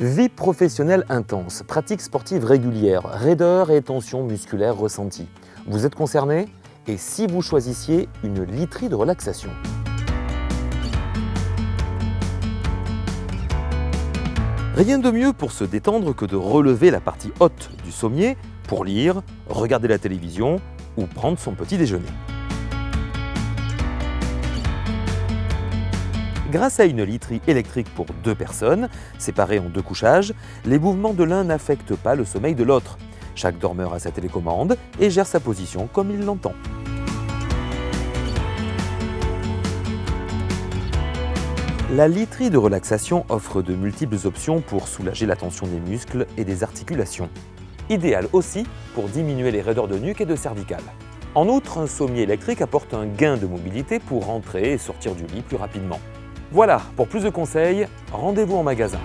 Vie professionnelle intense, pratique sportive régulière, raideur et tension musculaire ressentie. Vous êtes concerné? Et si vous choisissiez une literie de relaxation? Rien de mieux pour se détendre que de relever la partie haute du sommier pour lire, regarder la télévision ou prendre son petit déjeuner. Grâce à une literie électrique pour deux personnes, séparées en deux couchages, les mouvements de l'un n'affectent pas le sommeil de l'autre. Chaque dormeur a sa télécommande et gère sa position comme il l'entend. La literie de relaxation offre de multiples options pour soulager la tension des muscles et des articulations. Idéal aussi pour diminuer les raideurs de nuque et de cervicale. En outre, un sommier électrique apporte un gain de mobilité pour rentrer et sortir du lit plus rapidement. Voilà, pour plus de conseils, rendez-vous en magasin.